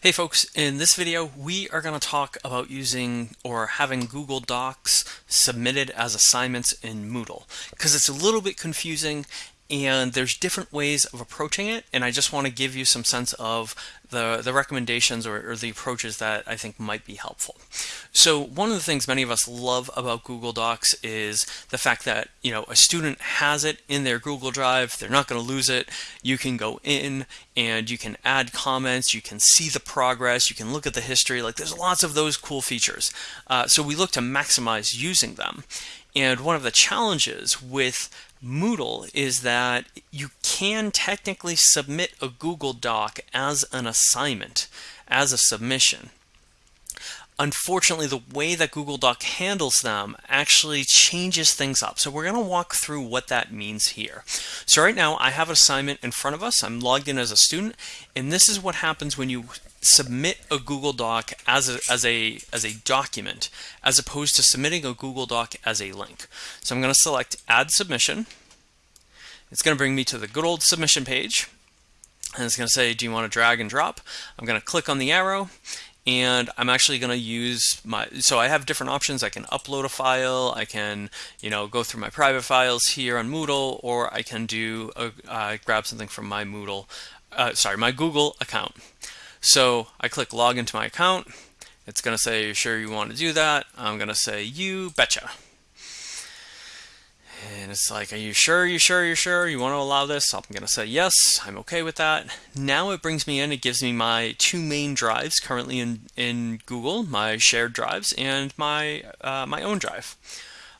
Hey folks, in this video we are going to talk about using or having Google Docs submitted as assignments in Moodle because it's a little bit confusing and there's different ways of approaching it and I just want to give you some sense of the, the recommendations or, or, the approaches that I think might be helpful. So one of the things many of us love about Google Docs is the fact that you know a student has it in their Google Drive, they're not going to lose it. You can go in and you can add comments, you can see the progress, you can look at the history, like there's lots of those cool features. Uh, so we look to maximize using them. And one of the challenges with Moodle is that you can technically submit a Google Doc as an assignment, as a submission. Unfortunately, the way that Google Doc handles them actually changes things up. So we're going to walk through what that means here. So right now I have an assignment in front of us. I'm logged in as a student, and this is what happens when you submit a Google Doc as a, as a as a document as opposed to submitting a Google Doc as a link. So I'm going to select add submission. It's going to bring me to the good old submission page. And it's going to say, do you want to drag and drop? I'm going to click on the arrow and I'm actually going to use my, so I have different options. I can upload a file, I can, you know, go through my private files here on Moodle, or I can do, a, uh, grab something from my Moodle, uh, sorry, my Google account. So I click log into my account. It's going to say, sure you want to do that? I'm going to say, you betcha. And it's like, are you sure, you sure, you sure you want to allow this? I'm going to say yes, I'm okay with that. Now it brings me in, it gives me my two main drives currently in, in Google, my shared drives and my, uh, my own drive.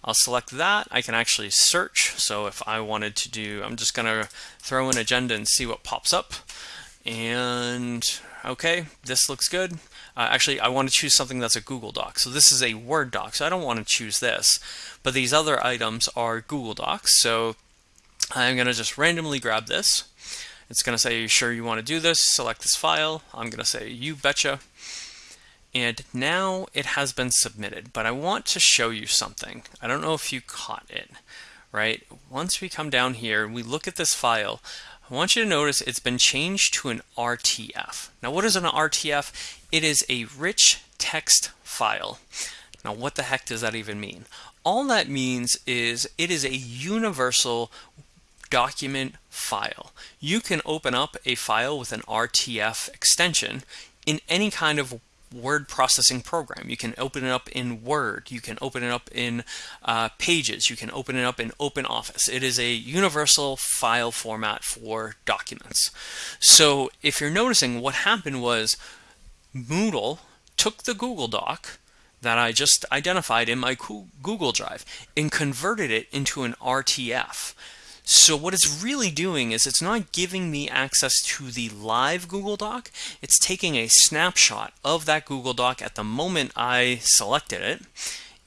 I'll select that. I can actually search. So if I wanted to do, I'm just going to throw an agenda and see what pops up. And okay, this looks good. Uh, actually, I want to choose something that's a Google Doc. So this is a Word doc, so I don't want to choose this. But these other items are Google Docs. So I'm going to just randomly grab this. It's going to say, you sure you want to do this? Select this file. I'm going to say, you betcha. And now it has been submitted, but I want to show you something. I don't know if you caught it, right? Once we come down here, and we look at this file, I want you to notice it's been changed to an RTF. Now what is an RTF? It is a rich text file. Now what the heck does that even mean? All that means is it is a universal document file. You can open up a file with an RTF extension in any kind of word processing program. You can open it up in Word. You can open it up in uh, Pages. You can open it up in OpenOffice. It is a universal file format for documents. So if you're noticing what happened was Moodle took the Google Doc that I just identified in my Google Drive and converted it into an RTF. So what it's really doing is it's not giving me access to the live Google Doc. It's taking a snapshot of that Google Doc at the moment I selected it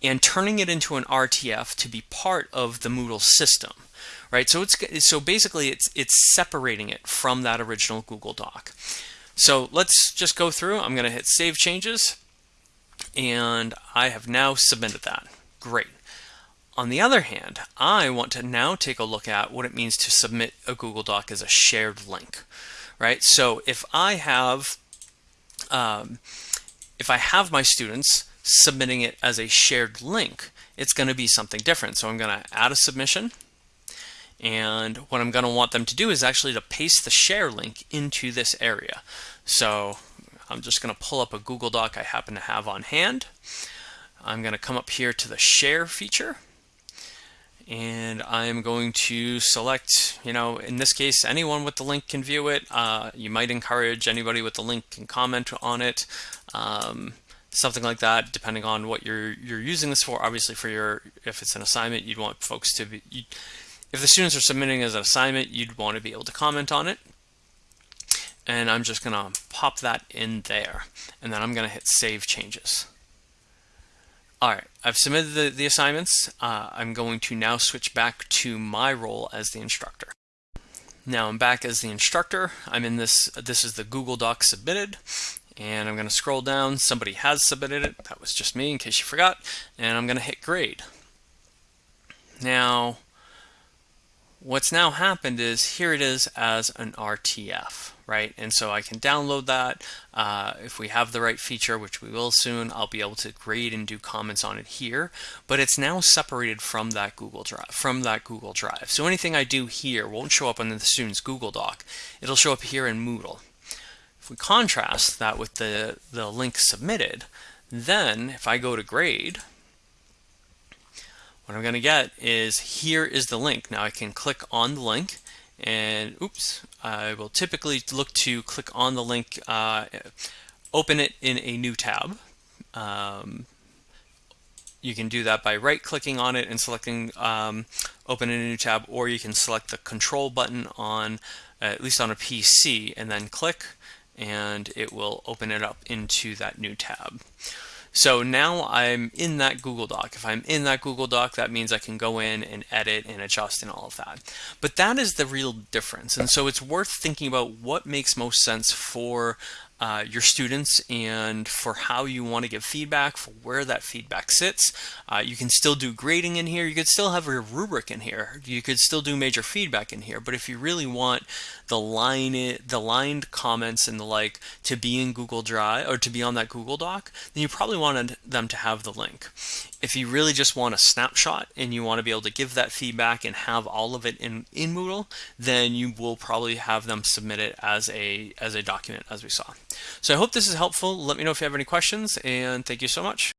and turning it into an RTF to be part of the Moodle system. Right? So it's so basically it's it's separating it from that original Google Doc. So let's just go through. I'm going to hit save changes and I have now submitted that. Great. On the other hand, I want to now take a look at what it means to submit a Google Doc as a shared link, right? So if I have, um, if I have my students submitting it as a shared link, it's going to be something different. So I'm going to add a submission. And what I'm going to want them to do is actually to paste the share link into this area. So I'm just going to pull up a Google Doc I happen to have on hand. I'm going to come up here to the share feature and I'm going to select, you know, in this case, anyone with the link can view it. Uh, you might encourage anybody with the link can comment on it, um, something like that, depending on what you're you're using this for. Obviously, for your if it's an assignment, you'd want folks to be. You, if the students are submitting as an assignment, you'd want to be able to comment on it. And I'm just going to pop that in there, and then I'm going to hit Save Changes. All right, I've submitted the, the assignments. Uh, I'm going to now switch back to my role as the instructor. Now I'm back as the instructor. I'm in this, this is the Google Doc submitted. And I'm going to scroll down. Somebody has submitted it. That was just me in case you forgot. And I'm going to hit grade. Now, what's now happened is here it is as an RTF right? And so I can download that. Uh, if we have the right feature, which we will soon, I'll be able to grade and do comments on it here. But it's now separated from that Google Drive. From that Google Drive. So anything I do here won't show up on the student's Google Doc. It'll show up here in Moodle. If we contrast that with the the link submitted, then if I go to grade, what I'm going to get is here is the link. Now I can click on the link and oops, I will typically look to click on the link, uh, open it in a new tab. Um, you can do that by right clicking on it and selecting um, open in a new tab or you can select the control button on uh, at least on a PC and then click and it will open it up into that new tab. So now I'm in that Google Doc. If I'm in that Google Doc, that means I can go in and edit and adjust and all of that. But that is the real difference. And so it's worth thinking about what makes most sense for uh, your students and for how you want to give feedback, for where that feedback sits. Uh, you can still do grading in here. You could still have your rubric in here. You could still do major feedback in here. But if you really want the line, the lined comments and the like to be in Google Drive or to be on that Google Doc, then you probably wanted them to have the link. If you really just want a snapshot and you want to be able to give that feedback and have all of it in, in Moodle, then you will probably have them submit it as a, as a document as we saw. So I hope this is helpful. Let me know if you have any questions and thank you so much.